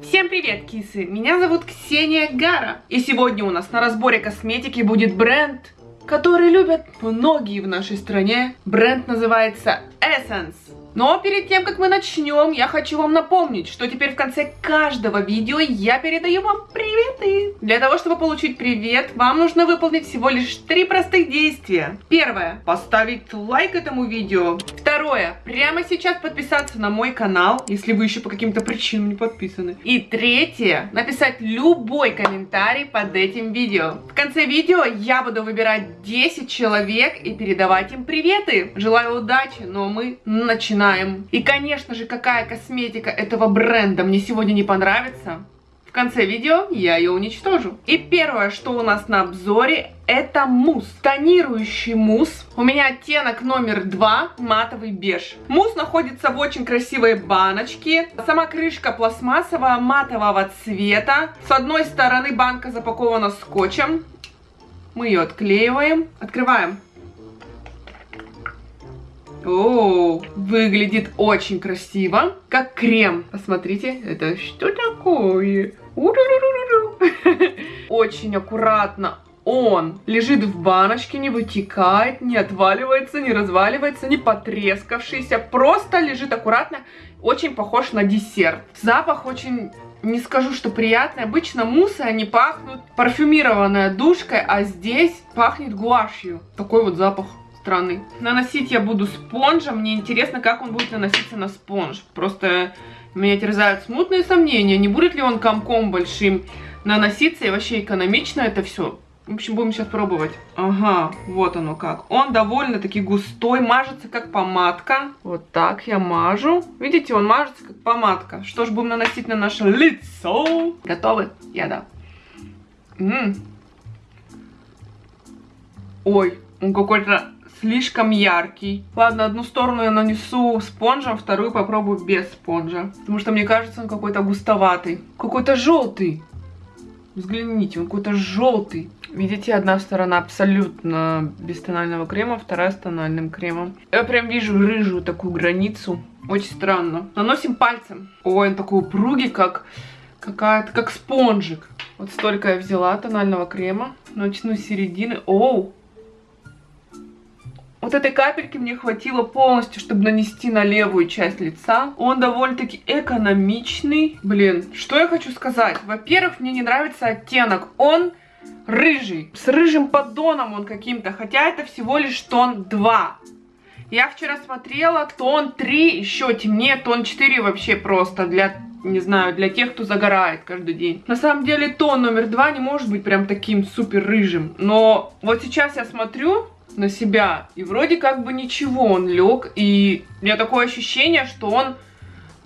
Всем привет, кисы! Меня зовут Ксения Гара. И сегодня у нас на разборе косметики будет бренд, который любят многие в нашей стране. Бренд называется Essence. Но перед тем, как мы начнем, я хочу вам напомнить, что теперь в конце каждого видео я передаю вам приветы. Для того, чтобы получить привет, вам нужно выполнить всего лишь три простых действия. Первое. Поставить лайк этому видео. Второе. Прямо сейчас подписаться на мой канал, если вы еще по каким-то причинам не подписаны. И третье. Написать любой комментарий под этим видео. В конце видео я буду выбирать 10 человек и передавать им приветы. Желаю удачи, но мы начинаем начинаем. И, конечно же, какая косметика этого бренда мне сегодня не понравится, в конце видео я ее уничтожу. И первое, что у нас на обзоре, это мусс. Тонирующий мусс. У меня оттенок номер два, матовый беж. Мусс находится в очень красивой баночке. Сама крышка пластмассовая, матового цвета. С одной стороны банка запакована скотчем. Мы ее отклеиваем. Открываем. О, выглядит очень красиво, как крем. Посмотрите, это что такое? Очень аккуратно он лежит в баночке, не вытекает, не отваливается, не разваливается, не потрескавшийся, просто лежит аккуратно, очень похож на десерт. Запах очень не скажу, что приятный. Обычно муссы, они пахнут парфюмированной душкой, а здесь пахнет гуашью. Такой вот запах странный. Наносить я буду спонжем. Мне интересно, как он будет наноситься на спонж. Просто меня терзают смутные сомнения, не будет ли он комком большим наноситься и вообще экономично это все. В общем, будем сейчас пробовать. Ага, вот оно как. Он довольно-таки густой, мажется как помадка. Вот так я мажу. Видите, он мажется как помадка. Что ж, будем наносить на наше лицо. Готовы? Я да. М -м. Ой, он какой-то слишком яркий. Ладно, одну сторону я нанесу спонжем, вторую попробую без спонжа. Потому что мне кажется, он какой-то густоватый. Какой-то желтый. Взгляните, он какой-то желтый. Видите, одна сторона абсолютно без тонального крема, вторая с тональным кремом. Я прям вижу рыжую такую границу. Очень странно. Наносим пальцем. Ой, он такой упругий, как какая-то, как спонжик. Вот столько я взяла тонального крема. Начну с середины. Оу, вот этой капельки мне хватило полностью, чтобы нанести на левую часть лица. Он довольно-таки экономичный. Блин, что я хочу сказать? Во-первых, мне не нравится оттенок. Он рыжий. С рыжим поддоном он каким-то. Хотя это всего лишь тон 2. Я вчера смотрела тон 3, еще темнее, тон 4 вообще просто для не знаю, для тех, кто загорает каждый день. На самом деле тон номер два не может быть прям таким супер рыжим. Но вот сейчас я смотрю, на себя. И вроде как бы ничего, он лег. И у меня такое ощущение, что он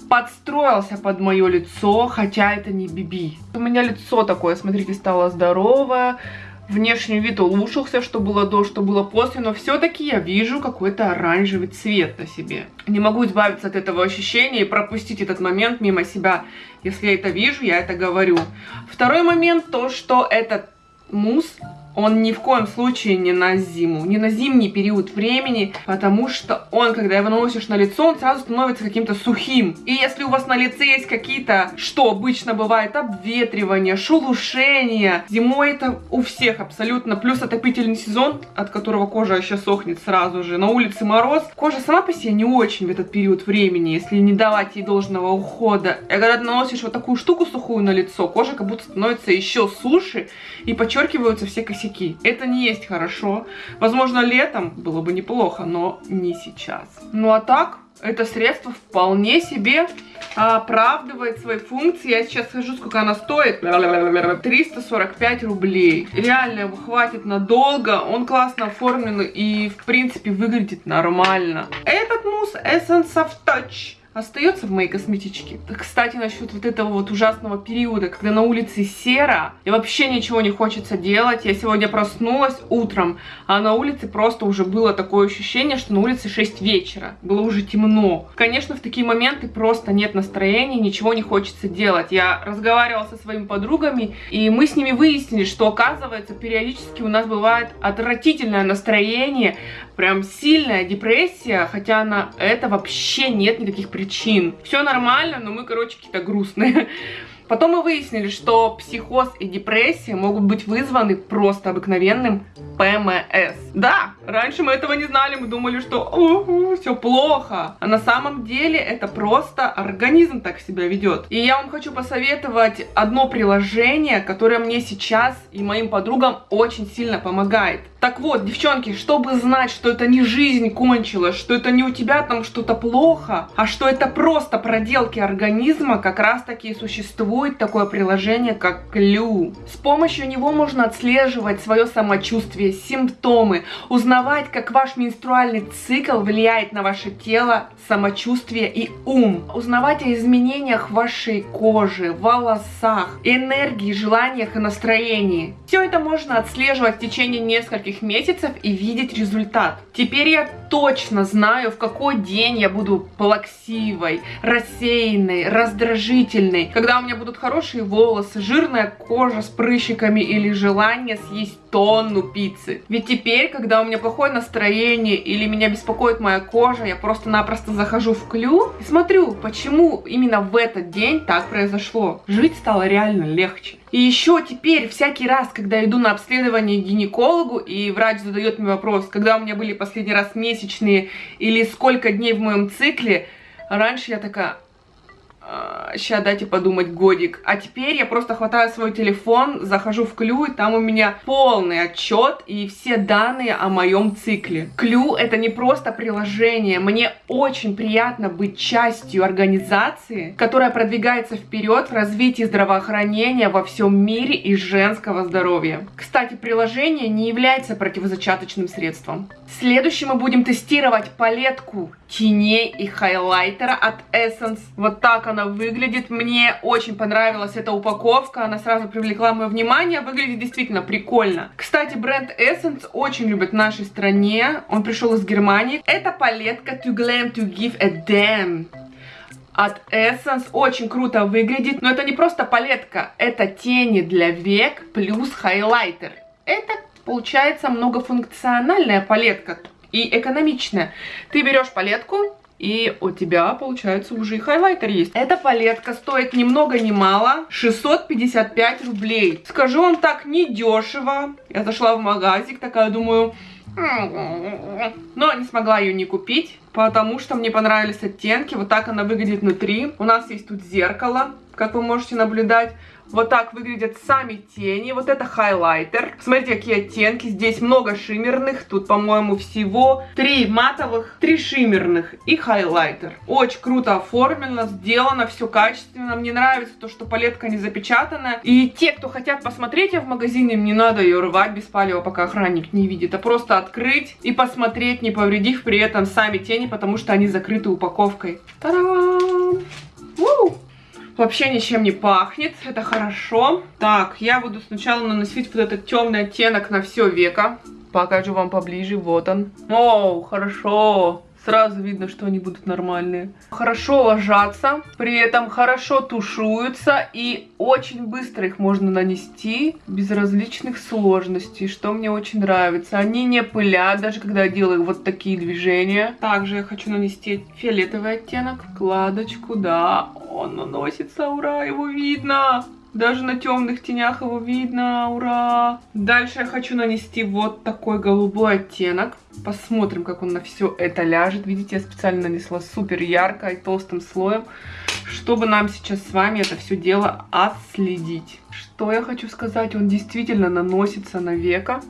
подстроился под мое лицо, хотя это не Биби. У меня лицо такое, смотрите, стало здоровое. Внешний вид улучшился, что было до, что было после, но все-таки я вижу какой-то оранжевый цвет на себе. Не могу избавиться от этого ощущения и пропустить этот момент мимо себя. Если я это вижу, я это говорю. Второй момент, то, что этот мусс он ни в коем случае не на зиму, не на зимний период времени, потому что он, когда его наносишь на лицо, он сразу становится каким-то сухим. И если у вас на лице есть какие-то, что обычно бывает, обветривание, шелушение, зимой это у всех абсолютно, плюс отопительный сезон, от которого кожа еще сохнет сразу же, на улице мороз, кожа сама по себе не очень в этот период времени, если не давать ей должного ухода. И когда ты наносишь вот такую штуку сухую на лицо, кожа как будто становится еще суше, и подчеркиваются все косяки косяки. Это не есть хорошо. Возможно, летом было бы неплохо, но не сейчас. Ну а так, это средство вполне себе оправдывает свои функции. Я сейчас скажу, сколько она стоит. 345 рублей. Реально его хватит надолго. Он классно оформлен и, в принципе, выглядит нормально. Этот мусс Essence of Touch остается в моей косметичке. Кстати, насчет вот этого вот ужасного периода, когда на улице серо, и вообще ничего не хочется делать. Я сегодня проснулась утром, а на улице просто уже было такое ощущение, что на улице 6 вечера. Было уже темно. Конечно, в такие моменты просто нет настроения, ничего не хочется делать. Я разговаривала со своими подругами, и мы с ними выяснили, что, оказывается, периодически у нас бывает отвратительное настроение, прям сильная депрессия, хотя на это вообще нет никаких причин. Все нормально, но мы, короче, какие-то грустные. Потом мы выяснили, что психоз и депрессия могут быть вызваны просто обыкновенным ПМС. Да, раньше мы этого не знали, мы думали, что все плохо. А на самом деле это просто организм так себя ведет. И я вам хочу посоветовать одно приложение, которое мне сейчас и моим подругам очень сильно помогает. Так вот, девчонки, чтобы знать, что это не жизнь кончилась, что это не у тебя там что-то плохо, а что это просто проделки организма, как раз таки существует такое приложение, как Клю. С помощью него можно отслеживать свое самочувствие, симптомы, узнавать, как ваш менструальный цикл влияет на ваше тело, самочувствие и ум, узнавать о изменениях вашей кожи, волосах, энергии, желаниях и настроении. Все это можно отслеживать в течение нескольких месяцев и видеть результат. Теперь я точно знаю, в какой день я буду плаксивой, рассеянной, раздражительной, когда у меня будут хорошие волосы, жирная кожа с прыщиками или желание съесть тонну пиццы. Ведь теперь, когда у меня плохое настроение или меня беспокоит моя кожа, я просто-напросто захожу в клю и смотрю, почему именно в этот день так произошло. Жить стало реально легче. И еще теперь, всякий раз, когда иду на обследование к гинекологу, и врач задает мне вопрос, когда у меня были последний раз месячные, или сколько дней в моем цикле, раньше я такая, Сейчас дайте подумать годик. А теперь я просто хватаю свой телефон, захожу в Клю, и там у меня полный отчет и все данные о моем цикле. Клю это не просто приложение. Мне очень приятно быть частью организации, которая продвигается вперед в развитии здравоохранения во всем мире и женского здоровья. Кстати, приложение не является противозачаточным средством. Следующим мы будем тестировать палетку теней и хайлайтера от Essence. Вот так она выглядит. Мне очень понравилась эта упаковка. Она сразу привлекла мое внимание. Выглядит действительно прикольно. Кстати, бренд Essence очень любят в нашей стране. Он пришел из Германии. Это палетка To Glam To Give a Damn от Essence. Очень круто выглядит. Но это не просто палетка. Это тени для век плюс хайлайтер. Это получается многофункциональная палетка и экономичная. Ты берешь палетку, и у тебя, получается, уже и хайлайтер есть. Эта палетка стоит ни много ни мало 655 рублей. Скажу вам так, не дешево. Я зашла в магазик, такая думаю... Но не смогла ее не купить, потому что мне понравились оттенки. Вот так она выглядит внутри. У нас есть тут зеркало, как вы можете наблюдать. Вот так выглядят сами тени. Вот это хайлайтер. Смотрите, какие оттенки. Здесь много шиммерных. Тут, по-моему, всего три матовых, три шиммерных и хайлайтер. Очень круто оформлено, сделано, все качественно. Мне нравится то, что палетка не запечатанная. И те, кто хотят посмотреть ее в магазине, им не надо ее рвать без палева, пока охранник не видит. А просто открыть и посмотреть, не повредив при этом сами тени, потому что они закрыты упаковкой. Та-дам! Вообще ничем не пахнет, это хорошо. Так, я буду сначала наносить вот этот темный оттенок на все веко. Покажу вам поближе, вот он. О, хорошо. Сразу видно, что они будут нормальные. Хорошо ложатся, при этом хорошо тушуются и очень быстро их можно нанести без различных сложностей, что мне очень нравится. Они не пылят, даже когда я делаю вот такие движения. Также я хочу нанести фиолетовый оттенок, кладочку, да, он наносится, ура, его видно. Даже на темных тенях его видно, ура! Дальше я хочу нанести вот такой голубой оттенок. Посмотрим, как он на все это ляжет. Видите, я специально нанесла супер ярко и толстым слоем, чтобы нам сейчас с вами это все дело отследить. Что я хочу сказать, он действительно наносится на века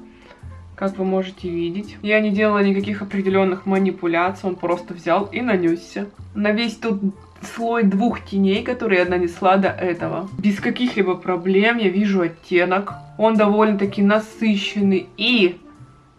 как вы можете видеть. Я не делала никаких определенных манипуляций, он просто взял и нанесся. На весь тут слой двух теней, которые я нанесла до этого. Без каких-либо проблем я вижу оттенок. Он довольно-таки насыщенный и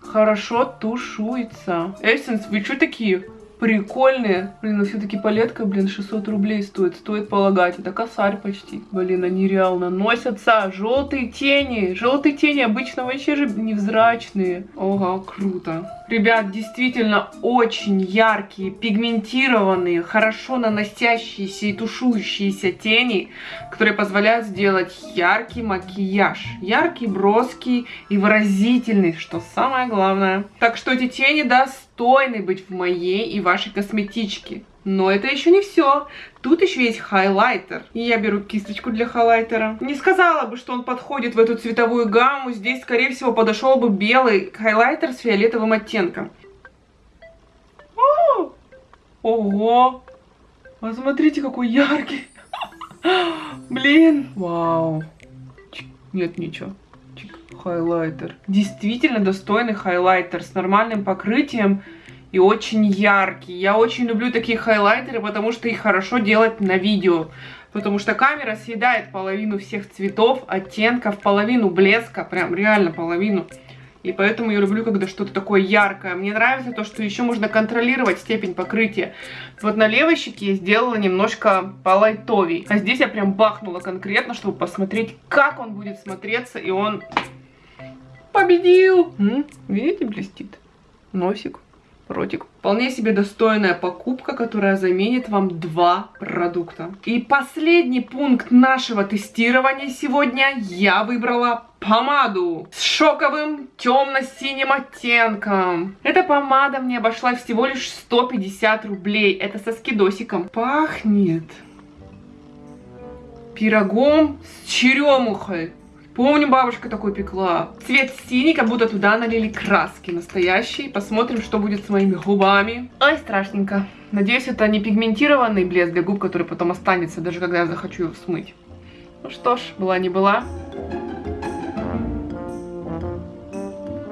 хорошо тушуется. Эссенс, вы что такие прикольные? Блин, ну все-таки палетка, блин, 600 рублей стоит. Стоит полагать. Это косарь почти. Блин, они реально носятся. Желтые тени. Желтые тени обычно вообще же невзрачные. Ого, круто. Ребят, действительно очень яркие, пигментированные, хорошо наносящиеся и тушующиеся тени, которые позволяют сделать яркий макияж. Яркий, броский и выразительный, что самое главное. Так что эти тени достойны быть в моей и вашей косметичке. Но это еще не все. Тут еще есть хайлайтер. И я беру кисточку для хайлайтера. Не сказала бы, что он подходит в эту цветовую гамму. Здесь, скорее всего, подошел бы белый хайлайтер с фиолетовым оттенком. О! Ого! Посмотрите, какой яркий. Блин. Вау. Нет, ничего. Хайлайтер. Действительно достойный хайлайтер с нормальным покрытием и очень яркий. Я очень люблю такие хайлайтеры, потому что их хорошо делать на видео. Потому что камера съедает половину всех цветов, оттенков, половину блеска, прям реально половину. И поэтому я люблю, когда что-то такое яркое. Мне нравится то, что еще можно контролировать степень покрытия. Вот на левой щеке я сделала немножко полайтовей. А здесь я прям бахнула конкретно, чтобы посмотреть, как он будет смотреться. И он победил. Видите, блестит носик ротик. Вполне себе достойная покупка, которая заменит вам два продукта. И последний пункт нашего тестирования сегодня я выбрала помаду с шоковым темно-синим оттенком. Эта помада мне обошлась всего лишь 150 рублей. Это со скидосиком. Пахнет пирогом с черемухой. Помню, бабушка такой пекла. Цвет синий, как будто туда налили краски настоящие. Посмотрим, что будет с моими губами. Ой, страшненько. Надеюсь, это не пигментированный блеск для губ, который потом останется, даже когда я захочу его смыть. Ну что ж, была не была.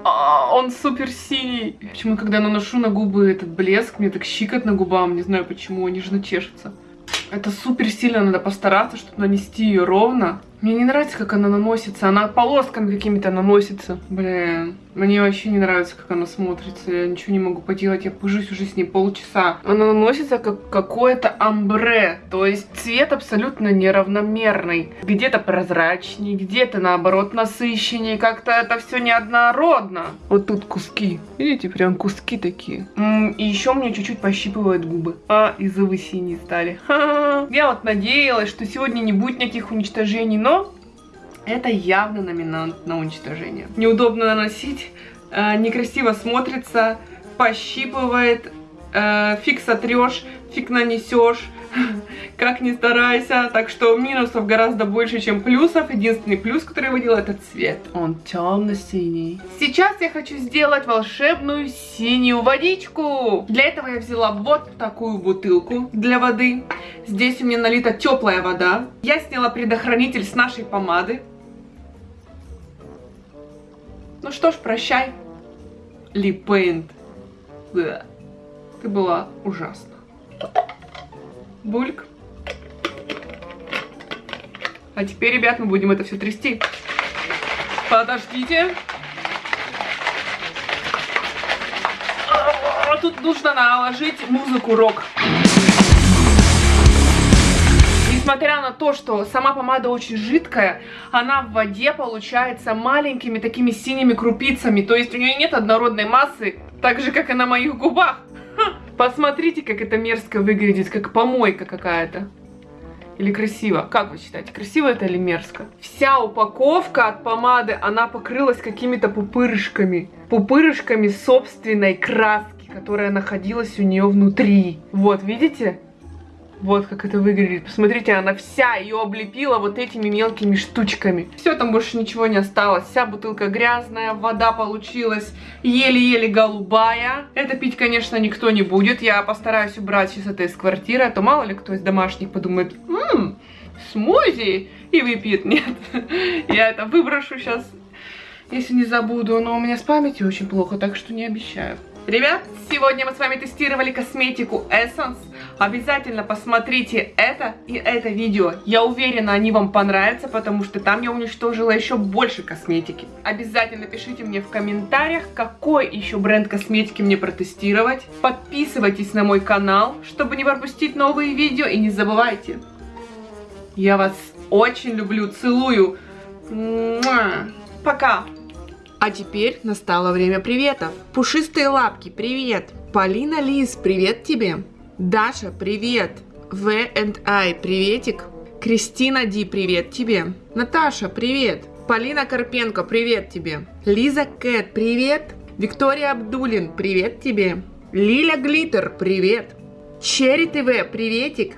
А, он супер синий. Почему, когда наношу на губы этот блеск, мне так щикот губам, не знаю почему, они же чешутся. Это супер сильно надо постараться, чтобы нанести ее ровно. Мне не нравится, как она наносится. Она полосками какими-то наносится. Блин, мне вообще не нравится, как она смотрится. Я ничего не могу поделать. Я пыжусь уже с ней полчаса. Она наносится как какое-то амбре. То есть цвет абсолютно неравномерный. Где-то прозрачнее, где-то наоборот насыщеннее. Как-то это все неоднородно. Вот тут куски. Видите, прям куски такие. М -м, и еще мне чуть-чуть пощипывают губы. А, и зубы синие стали. Ха -ха. Я вот надеялась, что сегодня не будет никаких уничтожений, но это явно номинант на уничтожение. Неудобно наносить, э, некрасиво смотрится, пощипывает, э, фиг сотрешь, фиг нанесешь, как ни старайся. Так что минусов гораздо больше, чем плюсов. Единственный плюс, который я выделила, это цвет. Он темно-синий. Сейчас я хочу сделать волшебную синюю водичку. Для этого я взяла вот такую бутылку для воды. Здесь у меня налита теплая вода. Я сняла предохранитель с нашей помады. Ну что ж, прощай, Липейнт. Ты была ужасна. Бульк. А теперь, ребят, мы будем это все трясти. Подождите. Тут нужно наложить музыку рок несмотря на то, что сама помада очень жидкая, она в воде получается маленькими такими синими крупицами. То есть у нее нет однородной массы, так же, как и на моих губах. Посмотрите, как это мерзко выглядит, как помойка какая-то. Или красиво? Как вы считаете, красиво это или мерзко? Вся упаковка от помады, она покрылась какими-то пупырышками. Пупырышками собственной краски, которая находилась у нее внутри. Вот, видите? Вот как это выглядит. Посмотрите, она вся ее облепила вот этими мелкими штучками. Все, там больше ничего не осталось. Вся бутылка грязная, вода получилась еле-еле голубая. Это пить, конечно, никто не будет. Я постараюсь убрать сейчас это из квартиры, а то мало ли кто из домашних подумает, ммм, смузи, и выпьет. Нет, я это выброшу сейчас, если не забуду. Но у меня с памятью очень плохо, так что не обещаю. Ребят, сегодня мы с вами тестировали косметику Essence. Обязательно посмотрите это и это видео. Я уверена, они вам понравятся, потому что там я уничтожила еще больше косметики. Обязательно пишите мне в комментариях, какой еще бренд косметики мне протестировать. Подписывайтесь на мой канал, чтобы не пропустить новые видео. И не забывайте, я вас очень люблю, целую. Пока! А теперь настало время приветов. Пушистые лапки, привет. Полина Лиз, привет тебе. Даша, привет. В&I, приветик. Кристина Ди, привет тебе. Наташа, привет. Полина Карпенко, привет тебе. Лиза Кэт, привет. Виктория Абдулин, привет тебе. Лиля Глиттер, привет. Черри ТВ, приветик.